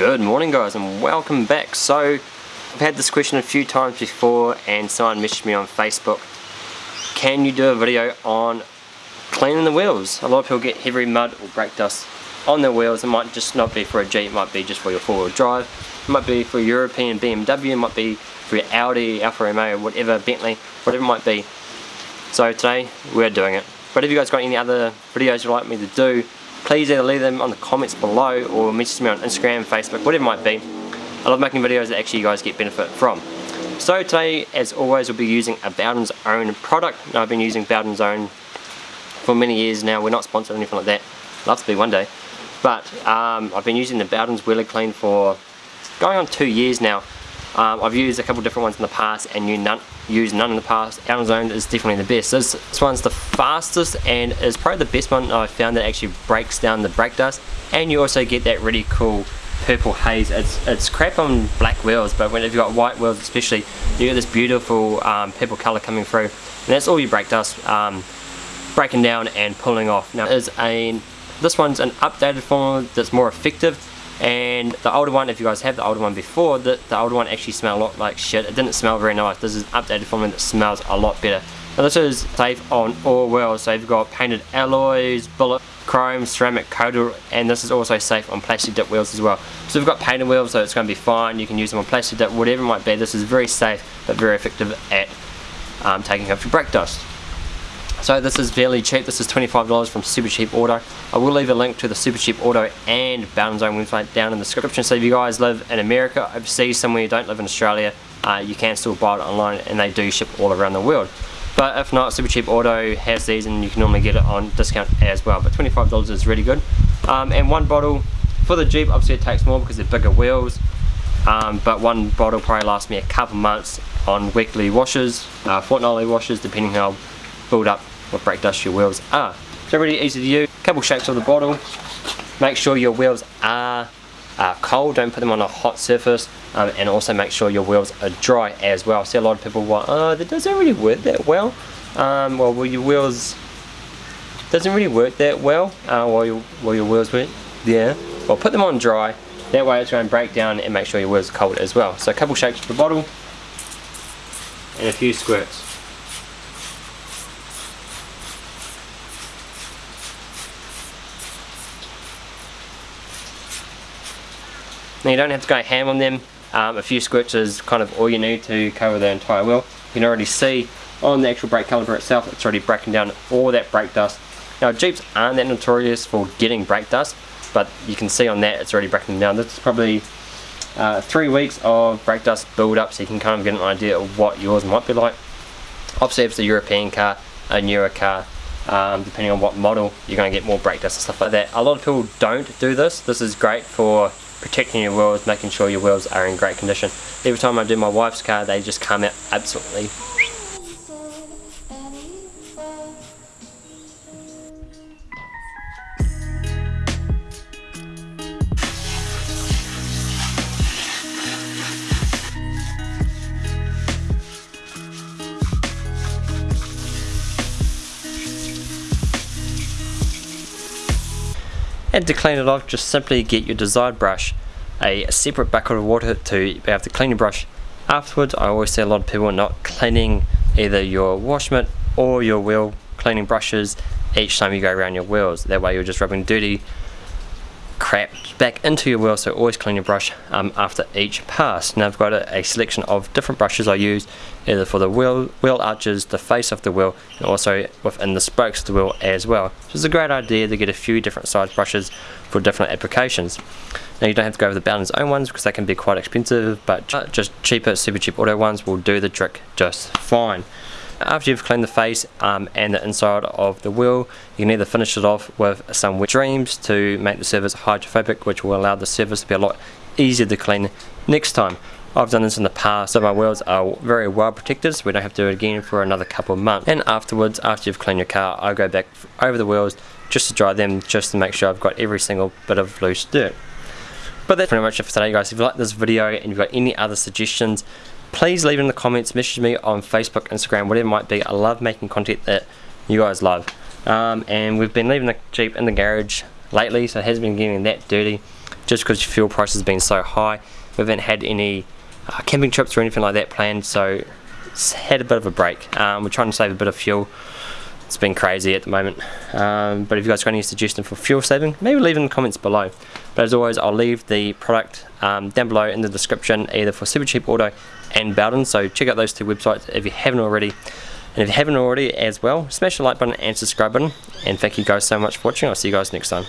Good morning guys and welcome back. So I've had this question a few times before and someone messaged me on Facebook. Can you do a video on cleaning the wheels? A lot of people get heavy mud or brake dust on their wheels. It might just not be for a Jeep, it might be just for your four-wheel drive. It might be for European BMW, it might be for your Audi, Alfa Romeo, whatever, Bentley, whatever it might be. So today we're doing it. But if you guys got any other videos you'd like me to do, please either leave them on the comments below or message me on Instagram, Facebook, whatever it might be. I love making videos that actually you guys get benefit from. So today, as always, we'll be using a Bowden's own product. Now, I've been using Bowden's own for many years now. We're not sponsored or anything like that. Love to be one day. But um, I've been using the Bowden's Wheely Clean for going on two years now. Um, I've used a couple different ones in the past and you none, used none in the past. Amazon is definitely the best. This, this one's the fastest and is probably the best one I've found that actually breaks down the brake dust and you also get that really cool purple haze. It's, it's crap on black wheels but when if you've got white wheels especially you get this beautiful um, purple colour coming through and that's all your brake dust um, breaking down and pulling off. Now is a this one's an updated formula that's more effective and the older one if you guys have the older one before the, the older one actually smelled a lot like shit. It didn't smell very nice. This is updated formula that smells a lot better. Now this is safe on all wheels so you've got painted alloys bullet chrome ceramic coated and this is also safe on plastic dip wheels as well. So we've got painted wheels so it's going to be fine. You can use them on plastic dip whatever it might be. This is very safe but very effective at um, taking off your brake dust so this is fairly cheap, this is $25 from Supercheap Auto. I will leave a link to the Supercheap Auto and Bowden's own website down in the description. So if you guys live in America, overseas, somewhere you don't live in Australia, uh, you can still buy it online and they do ship all around the world. But if not, Supercheap Auto has these and you can normally get it on discount as well. But $25 is really good. Um, and one bottle, for the Jeep obviously it takes more because they're bigger wheels. Um, but one bottle probably lasts me a couple months on weekly washes, uh, fortnightly washes, depending how build up what brake dust your wheels are. So really easy to use. Couple shakes of the bottle. Make sure your wheels are cold, don't put them on a hot surface um, and also make sure your wheels are dry as well. I see a lot of people want, oh that doesn't really work that well. Um, well, well your wheels doesn't really work that well uh, while, your, while your wheels work. Yeah. Well put them on dry, that way it's going to break down and make sure your wheels are cold as well. So a couple shakes of the bottle and a few squirts. Now you don't have to go ham on them, um, a few squirts is kind of all you need to cover the entire wheel. You can already see on the actual brake caliper itself it's already breaking down all that brake dust. Now Jeeps aren't that notorious for getting brake dust but you can see on that it's already breaking down. This is probably uh, three weeks of brake dust build up so you can kind of get an idea of what yours might be like. Obviously if it's a European car, a newer car, um, depending on what model you're going to get more brake dust and stuff like that. A lot of people don't do this. This is great for protecting your wheels, making sure your wheels are in great condition. Every time I do my wife's car, they just come out absolutely And to clean it off, just simply get your desired brush, a separate bucket of water to be able to clean your brush. Afterwards, I always see a lot of people not cleaning either your wash mitt or your wheel cleaning brushes each time you go around your wheels. That way you're just rubbing dirty crap back into your wheel so always clean your brush um, after each pass. Now I've got a, a, selection of different brushes I use either for the wheel, wheel arches, the face of the wheel and also within the spokes of the wheel as well. So it's a great idea to get a few different size brushes for different applications. Now you don't have to go with the Bowden's own ones because they can be quite expensive but just cheaper supercheap auto ones will do the trick just fine. After you've cleaned the face um, and the inside of the wheel, you can either finish it off with some wet dreams to make the surface hydrophobic, which will allow the surface to be a lot easier to clean next time. I've done this in the past, so my wheels are very well protected, so we don't have to do it again for another couple of months. And afterwards, after you've cleaned your car, I go back over the wheels just to dry them, just to make sure I've got every single bit of loose dirt. But that's pretty much it for today guys. If you like this video and you've got any other suggestions, please leave in the comments, message me on Facebook, Instagram, whatever it might be. I love making content that you guys love. Um, and we've been leaving the Jeep in the garage lately, so it has been getting that dirty. just because fuel prices been so high. We haven't had any uh, camping trips or anything like that planned, so it's had a bit of a break. Um, we're trying to save a bit of fuel. It's been crazy at the moment. Um, but if you guys got any suggestions for fuel saving, maybe leave in the comments below. But as always, I'll leave the product um, down below in the description, either for Supercheap Auto and Bowden. So check out those two websites if you haven't already. And if you haven't already as well, smash the like button and subscribe button. And thank you guys so much for watching. I'll see you guys next time.